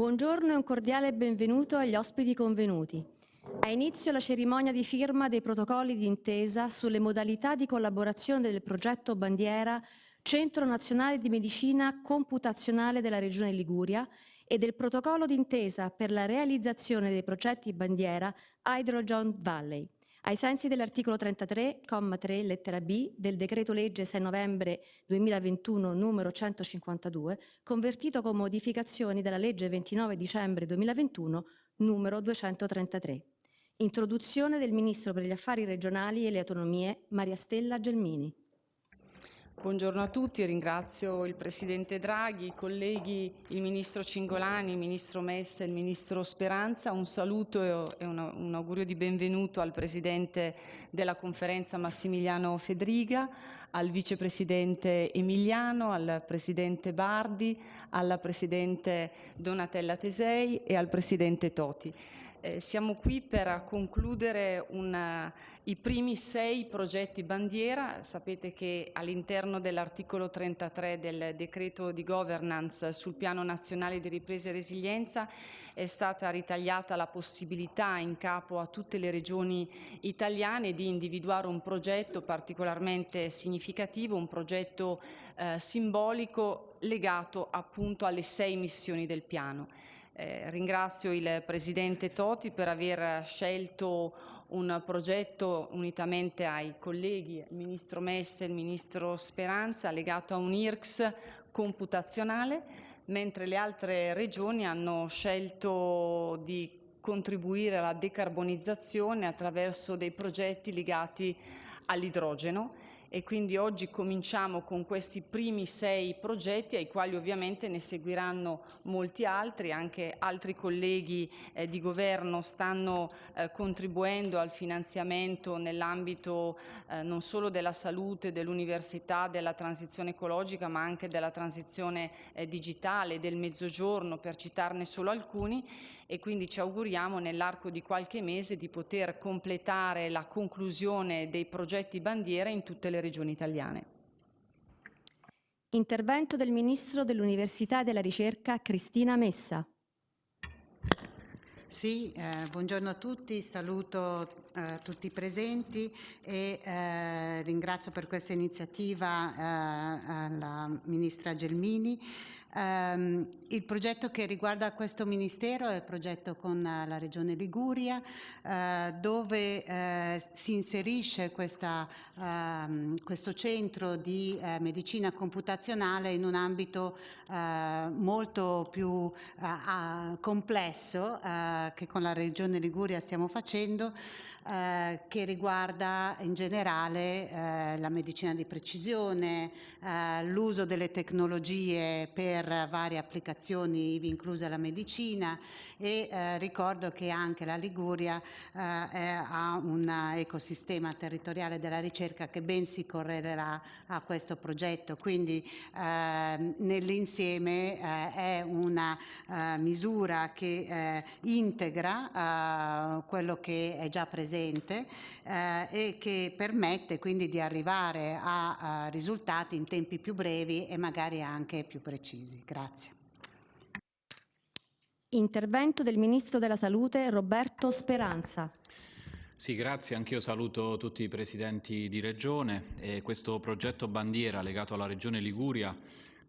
Buongiorno e un cordiale benvenuto agli ospiti convenuti. Ha inizio la cerimonia di firma dei protocolli d'intesa sulle modalità di collaborazione del progetto Bandiera Centro Nazionale di Medicina Computazionale della Regione Liguria e del protocollo d'intesa per la realizzazione dei progetti Bandiera Hydrogen Valley ai sensi dell'articolo 33, comma 3, lettera B del decreto legge 6 novembre 2021 numero 152, convertito con modificazioni dalla legge 29 dicembre 2021 numero 233. Introduzione del Ministro per gli Affari Regionali e le Autonomie Maria Stella Gelmini. Buongiorno a tutti, ringrazio il Presidente Draghi, i colleghi, il Ministro Cingolani, il Ministro Messa e il Ministro Speranza. Un saluto e un augurio di benvenuto al Presidente della Conferenza Massimiliano Fedriga, al Vicepresidente Emiliano, al Presidente Bardi, alla Presidente Donatella Tesei e al Presidente Toti. Eh, siamo qui per concludere una, i primi sei progetti bandiera. Sapete che all'interno dell'articolo 33 del decreto di governance sul piano nazionale di ripresa e resilienza è stata ritagliata la possibilità in capo a tutte le regioni italiane di individuare un progetto particolarmente significativo, un progetto eh, simbolico legato appunto alle sei missioni del piano. Eh, ringrazio il Presidente Toti per aver scelto un progetto unitamente ai colleghi, il Ministro Messe e il Ministro Speranza, legato a un IRCS computazionale, mentre le altre regioni hanno scelto di contribuire alla decarbonizzazione attraverso dei progetti legati all'idrogeno e quindi oggi cominciamo con questi primi sei progetti ai quali ovviamente ne seguiranno molti altri, anche altri colleghi eh, di governo stanno eh, contribuendo al finanziamento nell'ambito eh, non solo della salute, dell'università, della transizione ecologica ma anche della transizione eh, digitale, del mezzogiorno per citarne solo alcuni e quindi ci auguriamo nell'arco di qualche mese di poter completare la conclusione dei progetti bandiera in tutte le regioni italiane. Intervento del Ministro dell'Università e della Ricerca Cristina Messa. Sì, eh, buongiorno a tutti, saluto eh, tutti i presenti e eh, ringrazio per questa iniziativa eh, la Ministra Gelmini. Um, il progetto che riguarda questo Ministero è il progetto con uh, la Regione Liguria uh, dove uh, si inserisce questa, questo centro di medicina computazionale in un ambito molto più complesso che con la Regione Liguria stiamo facendo che riguarda in generale la medicina di precisione, l'uso delle tecnologie per varie applicazioni, ivi inclusa la medicina e eh, ricordo che anche la Liguria eh, ha un ecosistema territoriale della ricerca che ben si correlerà a questo progetto, quindi eh, nell'insieme eh, è una eh, misura che eh, integra quello che è già presente e che permette quindi di arrivare a, a risultati in tempi più brevi e magari anche più precisi. Grazie. Intervento del Ministro della Salute Roberto Speranza. Sì, grazie. Anch'io saluto tutti i presidenti di Regione. E questo progetto bandiera legato alla Regione Liguria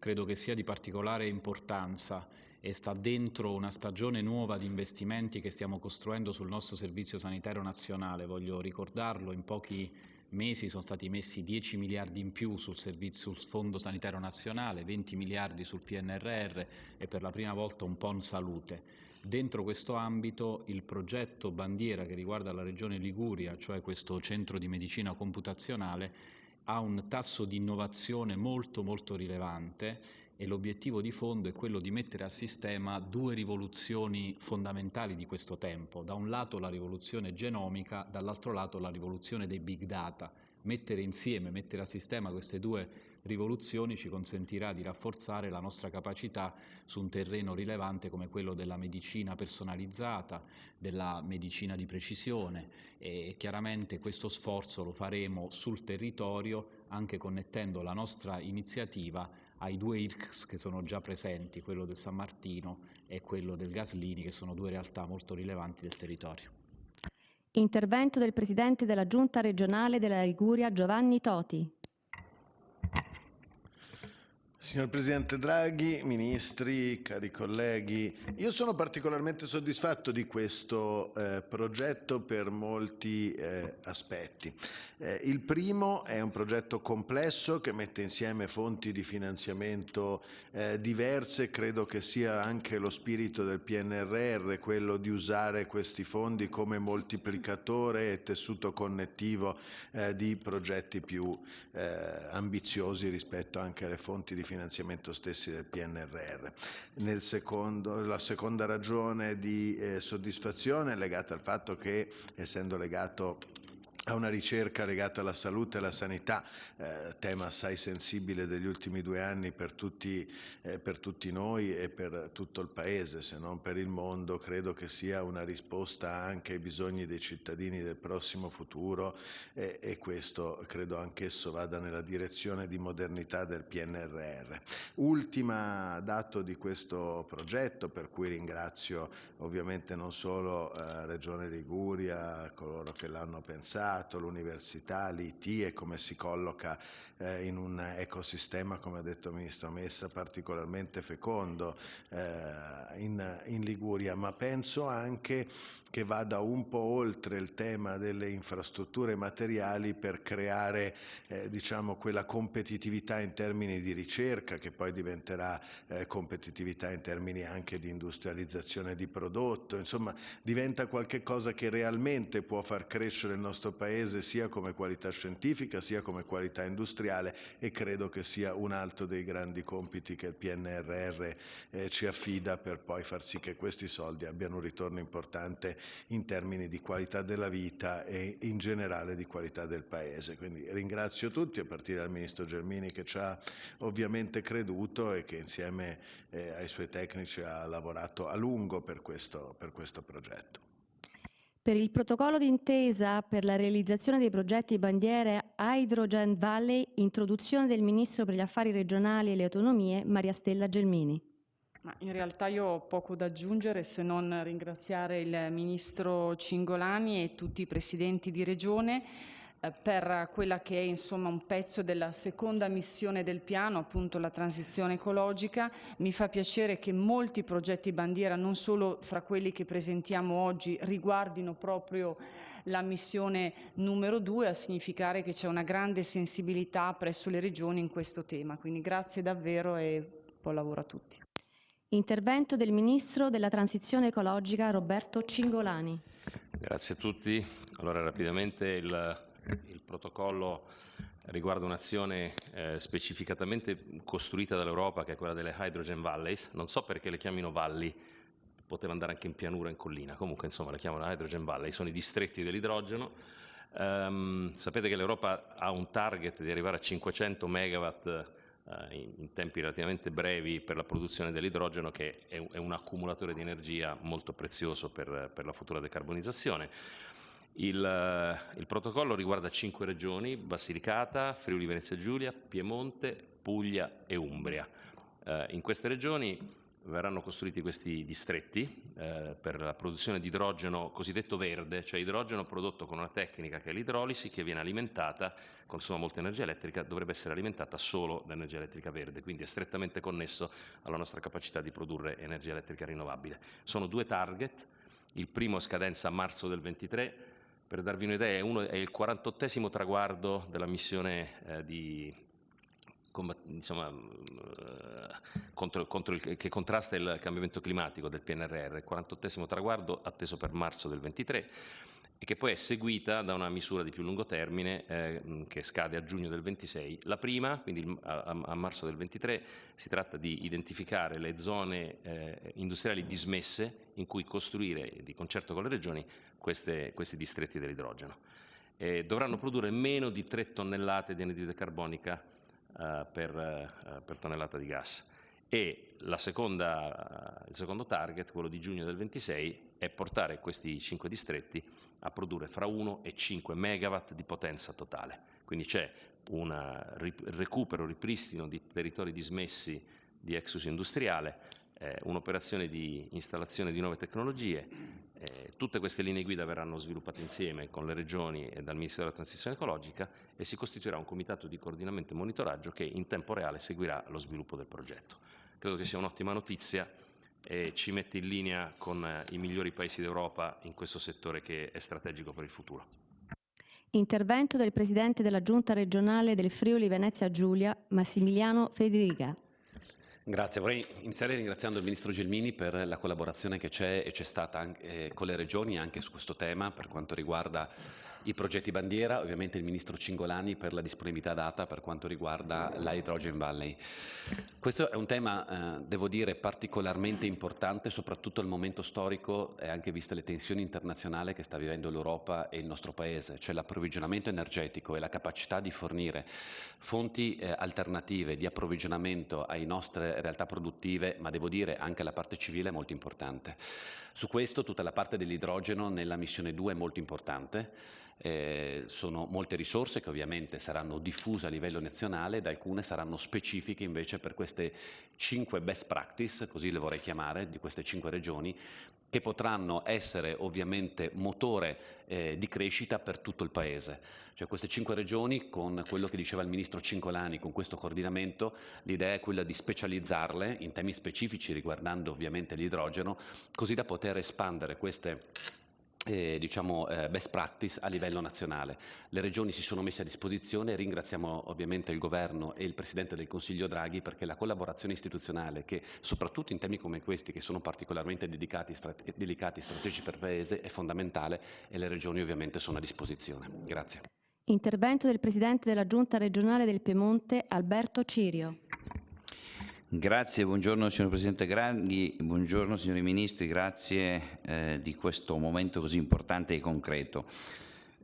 credo che sia di particolare importanza e sta dentro una stagione nuova di investimenti che stiamo costruendo sul nostro Servizio Sanitario Nazionale. Voglio ricordarlo in pochi mesi sono stati messi 10 miliardi in più sul, servizio, sul Fondo Sanitario Nazionale, 20 miliardi sul PNRR e per la prima volta un PON Salute. Dentro questo ambito il progetto bandiera che riguarda la Regione Liguria, cioè questo centro di medicina computazionale, ha un tasso di innovazione molto molto rilevante e l'obiettivo di fondo è quello di mettere a sistema due rivoluzioni fondamentali di questo tempo. Da un lato la rivoluzione genomica, dall'altro lato la rivoluzione dei big data. Mettere insieme, mettere a sistema queste due rivoluzioni ci consentirà di rafforzare la nostra capacità su un terreno rilevante come quello della medicina personalizzata, della medicina di precisione e chiaramente questo sforzo lo faremo sul territorio anche connettendo la nostra iniziativa ai due IRCS che sono già presenti, quello del San Martino e quello del Gaslini, che sono due realtà molto rilevanti del territorio. Intervento del Presidente della Giunta regionale della Liguria Giovanni Toti. Signor Presidente Draghi, ministri, cari colleghi, io sono particolarmente soddisfatto di questo eh, progetto per molti eh, aspetti. Eh, il primo è un progetto complesso che mette insieme fonti di finanziamento eh, diverse, credo che sia anche lo spirito del PNRR, quello di usare questi fondi come moltiplicatore e tessuto connettivo eh, di progetti più eh, ambiziosi rispetto anche alle fonti di finanziamento finanziamento stessi del PNRR. Secondo, la seconda ragione di eh, soddisfazione è legata al fatto che, essendo legato a una ricerca legata alla salute e alla sanità, eh, tema assai sensibile degli ultimi due anni per tutti, eh, per tutti, noi e per tutto il Paese, se non per il mondo, credo che sia una risposta anche ai bisogni dei cittadini del prossimo futuro eh, e questo credo anch'esso vada nella direzione di modernità del PNRR. Ultima dato di questo progetto, per cui ringrazio ovviamente non solo eh, Regione Liguria, coloro che l'hanno pensato, Stato, l'università, l'IT e come si colloca eh, in un ecosistema, come ha detto il Ministro Messa, particolarmente fecondo eh, in, in Liguria, ma penso anche che vada un po' oltre il tema delle infrastrutture materiali per creare eh, diciamo, quella competitività in termini di ricerca che poi diventerà eh, competitività in termini anche di industrializzazione di prodotto, insomma diventa qualcosa che realmente può far crescere il nostro Paese sia come qualità scientifica sia come qualità industriale e credo che sia un altro dei grandi compiti che il PNRR eh, ci affida per poi far sì che questi soldi abbiano un ritorno importante in termini di qualità della vita e in generale di qualità del Paese. Quindi ringrazio tutti, a partire dal Ministro Germini che ci ha ovviamente creduto e che insieme eh, ai suoi tecnici ha lavorato a lungo per questo, per questo progetto. Per il protocollo d'intesa per la realizzazione dei progetti bandiere Hydrogen Valley, introduzione del Ministro per gli Affari Regionali e le Autonomie, Maria Stella Gelmini. Ma in realtà io ho poco da aggiungere se non ringraziare il Ministro Cingolani e tutti i Presidenti di Regione per quella che è insomma un pezzo della seconda missione del piano, appunto la transizione ecologica. Mi fa piacere che molti progetti bandiera, non solo fra quelli che presentiamo oggi, riguardino proprio la missione numero due, a significare che c'è una grande sensibilità presso le regioni in questo tema. Quindi grazie davvero e buon lavoro a tutti. Intervento del Ministro della Transizione Ecologica Roberto Cingolani. Grazie a tutti. Allora rapidamente il, il protocollo riguarda un'azione eh, specificatamente costruita dall'Europa che è quella delle Hydrogen Valleys. Non so perché le chiamino valli, poteva andare anche in pianura, in collina, comunque insomma le chiamano Hydrogen Valley, sono i distretti dell'idrogeno. Um, sapete che l'Europa ha un target di arrivare a 500 megawatt eh, in, tempi relativamente brevi per la produzione dell'idrogeno che è, è, un accumulatore di energia molto prezioso per, per la futura decarbonizzazione. Il, eh, il, protocollo riguarda cinque regioni, Basilicata, Friuli Venezia Giulia, Piemonte, Puglia e Umbria. Eh, in queste regioni verranno costruiti questi distretti eh, per la produzione di idrogeno cosiddetto verde, cioè idrogeno prodotto con una tecnica che è l'idrolisi che viene alimentata, consuma molta energia elettrica, dovrebbe essere alimentata solo da energia elettrica verde, quindi è strettamente connesso alla nostra capacità di produrre energia elettrica rinnovabile. Sono due target, il primo scadenza a marzo del 23, per darvi un'idea è, il 48 traguardo della missione eh, di insomma, eh, contro, contro il, che contrasta il cambiamento climatico del PNRR, il 48 traguardo atteso per marzo del 23 e che poi è seguita da una misura di più lungo termine eh, che scade a giugno del 26. La prima, quindi a, a, marzo del 23, si tratta di identificare le zone eh, industriali dismesse in cui costruire di concerto con le regioni queste, questi distretti dell'idrogeno. Eh, dovranno produrre meno di 3 tonnellate di anidride carbonica eh, per, eh, per, tonnellata di gas. E seconda, il secondo target, quello di giugno del 26, è portare questi cinque distretti a produrre fra 1 e 5 megawatt di potenza totale. Quindi c'è un recupero, ripristino di territori dismessi di exus industriale, eh, un'operazione di installazione di nuove tecnologie. Eh, tutte queste linee guida verranno sviluppate insieme con le regioni e dal Ministero della Transizione Ecologica e si costituirà un comitato di coordinamento e monitoraggio che in tempo reale seguirà lo sviluppo del progetto. Credo che sia un'ottima notizia e ci mette in linea con eh, i migliori paesi d'Europa in questo settore che è strategico per il futuro. Intervento del Presidente della Giunta regionale del Friuli Venezia Giulia, Massimiliano Federica. Grazie, vorrei iniziare ringraziando il Ministro Gelmini per la collaborazione che c'è e c'è stata anche, eh, con le regioni anche su questo tema per quanto riguarda i progetti bandiera, ovviamente il Ministro Cingolani per la disponibilità data per quanto riguarda la Hydrogen Valley. Questo è un tema, eh, devo dire, particolarmente importante, soprattutto al momento storico e anche viste le tensioni internazionali che sta vivendo l'Europa e il nostro Paese, cioè l'approvvigionamento energetico e la capacità di fornire fonti eh, alternative di approvvigionamento alle nostre realtà produttive, ma devo dire anche la parte civile è molto importante. Su questo tutta la parte dell'idrogeno nella missione 2 è molto importante. Eh, sono molte risorse che ovviamente saranno diffuse a livello nazionale ed alcune saranno specifiche invece per queste cinque best practice, così le vorrei chiamare, di queste cinque regioni, che potranno essere ovviamente motore eh, di crescita per tutto il Paese. Cioè queste cinque regioni, con quello che diceva il Ministro Cincolani, con questo coordinamento, l'idea è quella di specializzarle in temi specifici riguardando ovviamente l'idrogeno, così da poter espandere queste eh, diciamo, eh, best practice a livello nazionale. Le regioni si sono messe a disposizione, ringraziamo ovviamente il Governo e il Presidente del Consiglio Draghi perché la collaborazione istituzionale che soprattutto in temi come questi che sono particolarmente dedicati, strate delicati strategici per il Paese è fondamentale e le regioni ovviamente sono a disposizione. Grazie. Intervento del Presidente della Giunta regionale del Piemonte Alberto Cirio. Grazie, buongiorno signor Presidente Grandi, buongiorno signori Ministri, grazie eh, di questo momento così importante e concreto.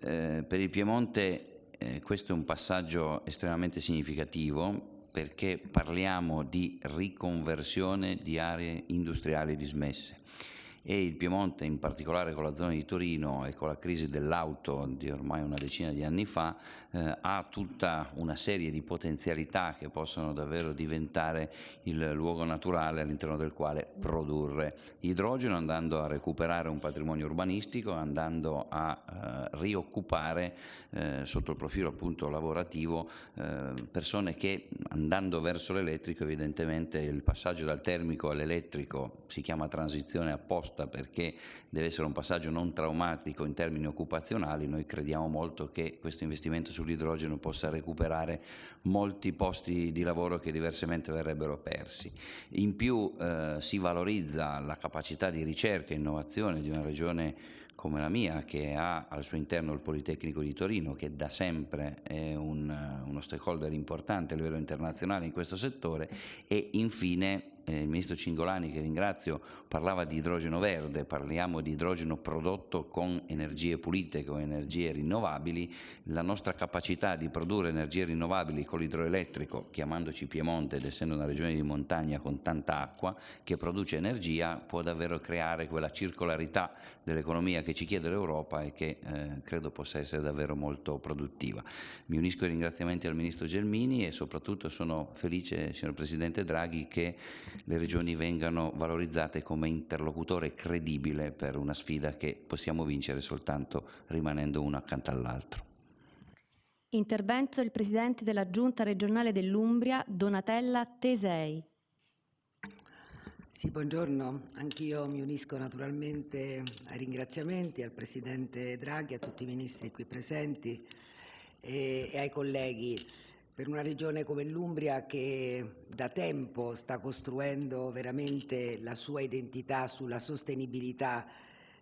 Eh, per il Piemonte eh, questo è un passaggio estremamente significativo perché parliamo di riconversione di aree industriali dismesse e il Piemonte in particolare con la zona di Torino e con la crisi dell'auto di ormai una decina di anni fa eh, ha tutta una serie di potenzialità che possono davvero diventare il luogo naturale all'interno del quale produrre idrogeno andando a recuperare un patrimonio urbanistico, andando a eh, rioccupare eh, sotto il profilo appunto lavorativo eh, persone che andando verso l'elettrico evidentemente il passaggio dal termico all'elettrico si chiama transizione apposta perché deve essere un passaggio non traumatico in termini occupazionali, noi crediamo molto che questo investimento sull'idrogeno possa recuperare molti posti di lavoro che diversamente verrebbero persi. In più eh, si valorizza la capacità di ricerca e innovazione di una regione come la mia, che ha al suo interno il Politecnico di Torino, che da sempre è un, uno stakeholder importante a livello internazionale in questo settore, e infine eh, il Ministro Cingolani, che ringrazio, parlava di idrogeno verde, parliamo di idrogeno prodotto con energie pulite, con energie rinnovabili, la nostra capacità di produrre energie rinnovabili con l'idroelettrico, chiamandoci Piemonte ed essendo una regione di montagna con tanta acqua, che produce energia, può davvero creare quella circolarità dell'economia che ci chiede l'Europa e che eh, credo possa essere davvero molto produttiva. Mi unisco ai ringraziamenti al Ministro Gelmini e soprattutto sono felice, signor Presidente Draghi, che le regioni vengano valorizzate come interlocutore credibile per una sfida che possiamo vincere soltanto rimanendo uno accanto all'altro. Intervento del Presidente della Giunta regionale dell'Umbria, Donatella Tesei. Sì, buongiorno. Anch'io mi unisco naturalmente ai ringraziamenti al Presidente Draghi, a tutti i ministri qui presenti e, e ai colleghi per una regione come l'Umbria che da tempo sta costruendo veramente la sua identità sulla sostenibilità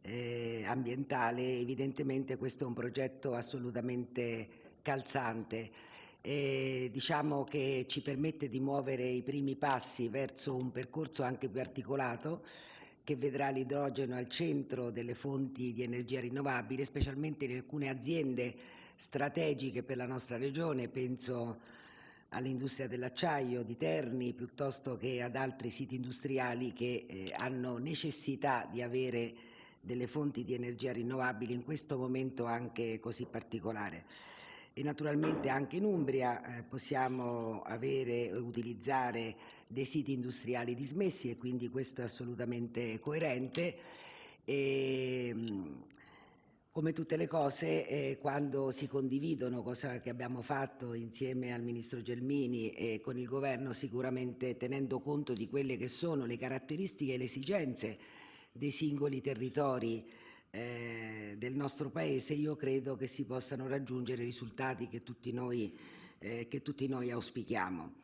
eh, ambientale, evidentemente questo è un progetto assolutamente calzante. E diciamo che ci permette di muovere i primi passi verso un percorso anche più articolato che vedrà l'idrogeno al centro delle fonti di energia rinnovabile, specialmente in alcune aziende strategiche per la nostra regione, penso all'industria dell'acciaio di Terni piuttosto che ad altri siti industriali che eh, hanno necessità di avere delle fonti di energia rinnovabili in questo momento anche così particolare. e naturalmente anche in Umbria eh, possiamo avere e utilizzare dei siti industriali dismessi e quindi questo è assolutamente coerente. E, come tutte le cose, eh, quando si condividono, cosa che abbiamo fatto insieme al Ministro Gelmini e con il Governo, sicuramente tenendo conto di quelle che sono le caratteristiche e le esigenze dei singoli territori eh, del nostro Paese, io credo che si possano raggiungere risultati che tutti noi, eh, che tutti noi auspichiamo.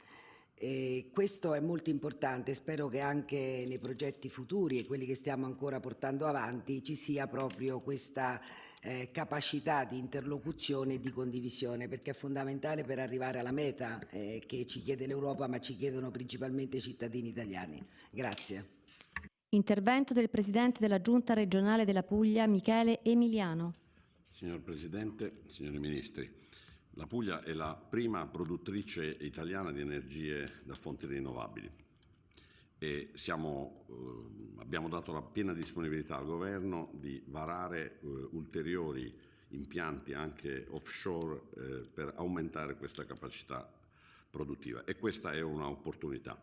E questo è molto importante, spero che anche nei progetti futuri e quelli che stiamo ancora portando avanti ci sia proprio questa eh, capacità di interlocuzione e di condivisione, perché è fondamentale per arrivare alla meta eh, che ci chiede l'Europa, ma ci chiedono principalmente i cittadini italiani. Grazie. Intervento del Presidente della Giunta regionale della Puglia, Michele Emiliano. Signor Presidente, signori Ministri, la Puglia è la prima produttrice italiana di energie da fonti rinnovabili e siamo, eh, abbiamo dato la piena disponibilità al Governo di varare eh, ulteriori impianti anche offshore eh, per aumentare questa capacità produttiva e questa è un'opportunità.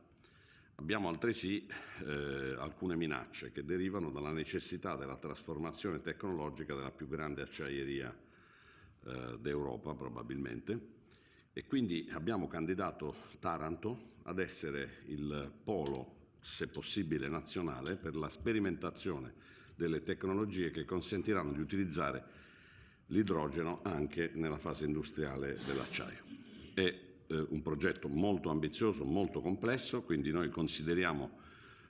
Abbiamo altresì eh, alcune minacce che derivano dalla necessità della trasformazione tecnologica della più grande acciaieria eh, d'Europa probabilmente e quindi abbiamo candidato Taranto ad essere il polo, se possibile nazionale, per la sperimentazione delle tecnologie che consentiranno di utilizzare l'idrogeno anche nella fase industriale dell'acciaio. E eh, un progetto molto ambizioso, molto complesso, quindi noi consideriamo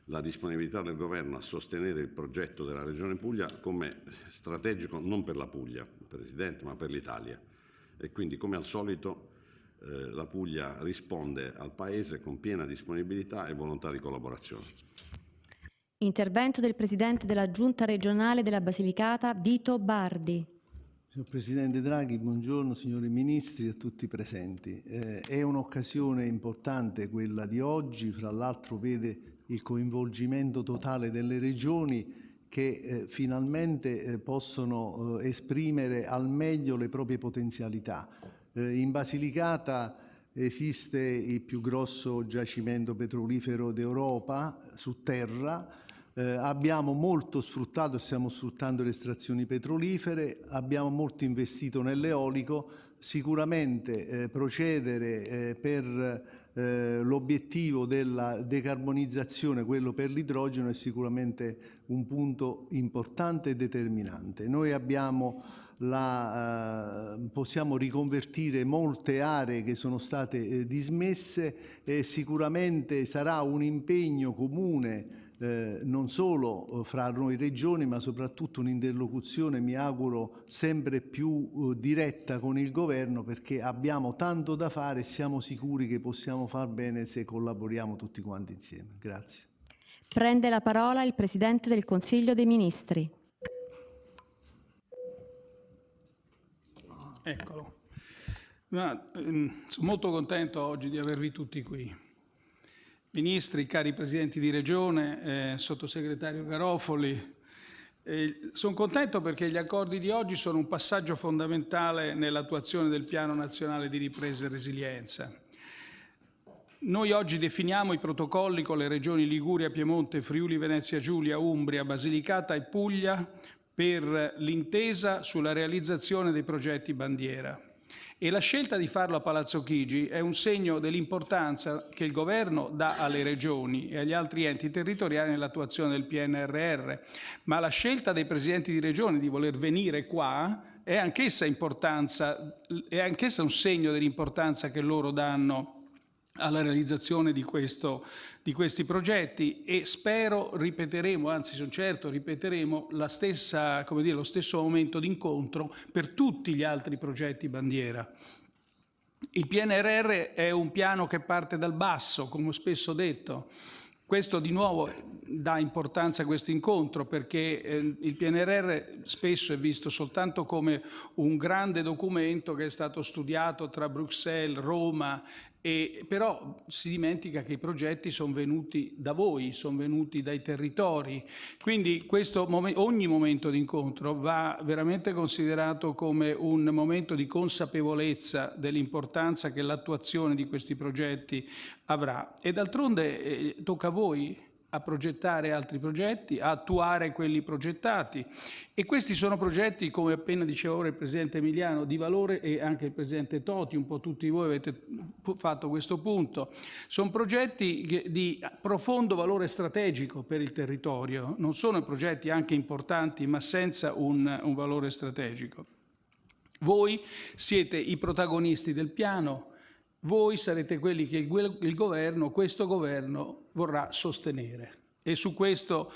la disponibilità del Governo a sostenere il progetto della Regione Puglia come strategico non per la Puglia, Presidente, ma per l'Italia. E quindi, come al solito, eh, la Puglia risponde al Paese con piena disponibilità e volontà di collaborazione. Intervento del Presidente della Giunta regionale della Basilicata, Vito Bardi. Signor Presidente Draghi, buongiorno signori Ministri e a tutti i presenti. Eh, è un'occasione importante quella di oggi, fra l'altro vede il coinvolgimento totale delle regioni che eh, finalmente eh, possono eh, esprimere al meglio le proprie potenzialità. Eh, in Basilicata esiste il più grosso giacimento petrolifero d'Europa su terra, eh, abbiamo molto sfruttato e stiamo sfruttando le estrazioni petrolifere, abbiamo molto investito nell'eolico, sicuramente eh, procedere per eh, l'obiettivo della decarbonizzazione, quello per l'idrogeno, è sicuramente un punto importante e determinante. Noi abbiamo la, eh, possiamo riconvertire molte aree che sono state eh, dismesse e sicuramente sarà un impegno comune eh, non solo eh, fra noi regioni ma soprattutto un'interlocuzione mi auguro sempre più eh, diretta con il governo perché abbiamo tanto da fare e siamo sicuri che possiamo far bene se collaboriamo tutti quanti insieme. Grazie. Prende la parola il Presidente del Consiglio dei Ministri. Eccolo. Ma, ehm, sono molto contento oggi di avervi tutti qui ministri, cari presidenti di regione, eh, sottosegretario Garofoli. Eh, sono contento perché gli accordi di oggi sono un passaggio fondamentale nell'attuazione del Piano Nazionale di Ripresa e Resilienza. Noi oggi definiamo i protocolli con le regioni Liguria, Piemonte, Friuli, Venezia Giulia, Umbria, Basilicata e Puglia per l'intesa sulla realizzazione dei progetti bandiera. E la scelta di farlo a Palazzo Chigi è un segno dell'importanza che il Governo dà alle regioni e agli altri enti territoriali nell'attuazione del PNRR, ma la scelta dei presidenti di regione di voler venire qua è anch'essa, un segno dell'importanza che loro danno alla realizzazione di, questo, di, questi progetti e spero ripeteremo, anzi sono certo ripeteremo stessa, dire, lo stesso momento d'incontro per tutti gli altri progetti bandiera. Il PNRR è un piano che parte dal basso, come ho spesso detto, questo di nuovo dà importanza a questo incontro perché eh, il PNRR spesso è visto soltanto come un grande documento che è stato studiato tra Bruxelles, Roma E, però si dimentica che i progetti sono venuti da voi, sono venuti dai territori, quindi mom ogni momento di incontro va veramente considerato come un momento di consapevolezza dell'importanza che l'attuazione di questi progetti avrà. E d'altronde eh, tocca a voi a progettare altri progetti, a attuare quelli progettati. E questi sono progetti, come appena diceva ora il Presidente Emiliano, di valore e anche il Presidente Toti, un po' tutti voi avete fatto questo punto. Sono progetti di profondo valore strategico per il territorio, non sono progetti anche importanti ma senza un, un valore strategico. Voi siete i protagonisti del piano, voi sarete quelli che il, governo, questo governo, vorrà sostenere. E su questo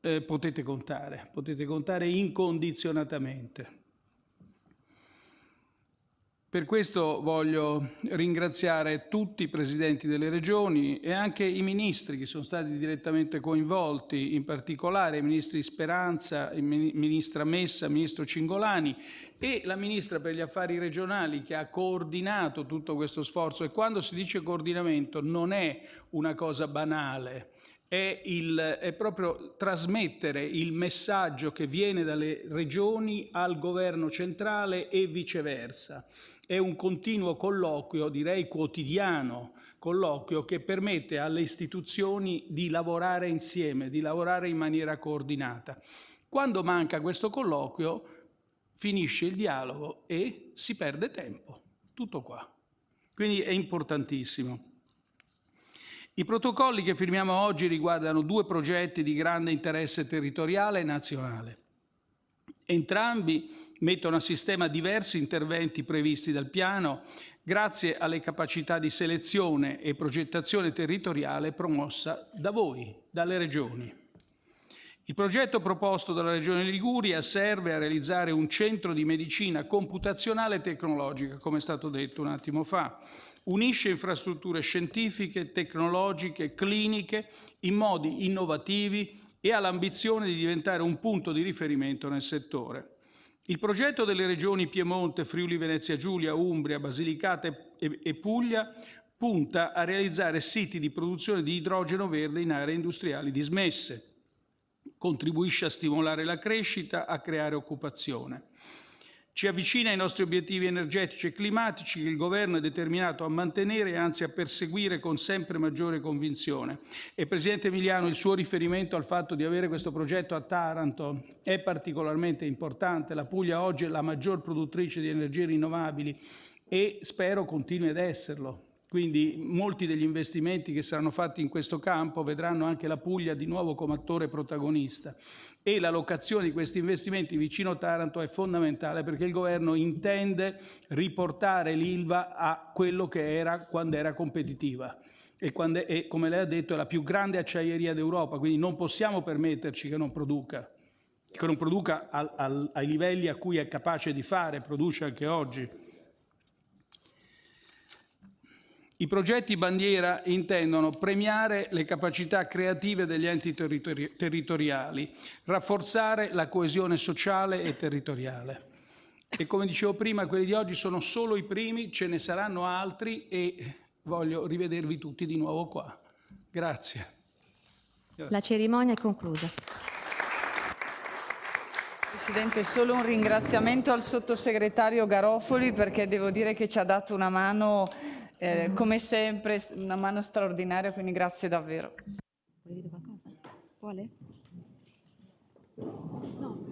eh, potete contare, potete contare incondizionatamente. Per questo voglio ringraziare tutti i presidenti delle regioni e anche i ministri che sono stati direttamente coinvolti, in particolare i ministri Speranza, il ministra Messa, il ministro Cingolani e la ministra per gli affari regionali che ha coordinato tutto questo sforzo. E quando si dice coordinamento non è una cosa banale, è, il, è, proprio trasmettere il messaggio che viene dalle regioni al governo centrale e viceversa è un continuo colloquio, direi quotidiano, colloquio che permette alle istituzioni di lavorare insieme, di lavorare in maniera coordinata. Quando manca questo colloquio finisce il dialogo e si perde tempo. Tutto qua. Quindi è importantissimo. I protocolli che firmiamo oggi riguardano due progetti di grande interesse territoriale e nazionale. Entrambi mettono a sistema diversi interventi previsti dal piano grazie alle capacità di selezione e progettazione territoriale promossa da voi, dalle regioni. Il progetto proposto dalla Regione Liguria serve a realizzare un centro di medicina computazionale e tecnologica, come è stato detto un attimo fa. Unisce infrastrutture scientifiche, tecnologiche, cliniche in modi innovativi e ha l'ambizione di diventare un punto di riferimento nel settore. Il progetto delle regioni Piemonte, Friuli Venezia Giulia, Umbria, Basilicata e Puglia punta a realizzare siti di produzione di idrogeno verde in aree industriali dismesse. Contribuisce a stimolare la crescita, a creare occupazione. Ci avvicina ai nostri obiettivi energetici e climatici che il Governo è determinato a mantenere e anzi a perseguire con sempre maggiore convinzione. E Presidente Emiliano, il suo riferimento al fatto di avere questo progetto a Taranto è particolarmente importante. La Puglia oggi è la maggior produttrice di energie rinnovabili e spero continui ad esserlo. Quindi molti degli investimenti che saranno fatti in questo campo vedranno anche la Puglia di nuovo come attore protagonista e la locazione di questi investimenti vicino Taranto è fondamentale perché il governo intende riportare l'Ilva a quello che era quando era competitiva e, quando è, e come lei ha detto è la più grande acciaieria d'Europa, quindi non possiamo permetterci che non produca, che non produca al, al, ai livelli a cui è capace di fare, produce anche oggi. I progetti bandiera intendono premiare le capacità creative degli enti territori territoriali, rafforzare la coesione sociale e territoriale. E come dicevo prima, quelli di oggi sono solo i primi, ce ne saranno altri e voglio rivedervi tutti di nuovo qua. Grazie. La cerimonia è conclusa. Presidente, solo un ringraziamento al sottosegretario Garofoli perché devo dire che ci ha dato una mano eh, come sempre una mano straordinaria, quindi grazie davvero. Vuoi dire qualcosa? Vuole? No.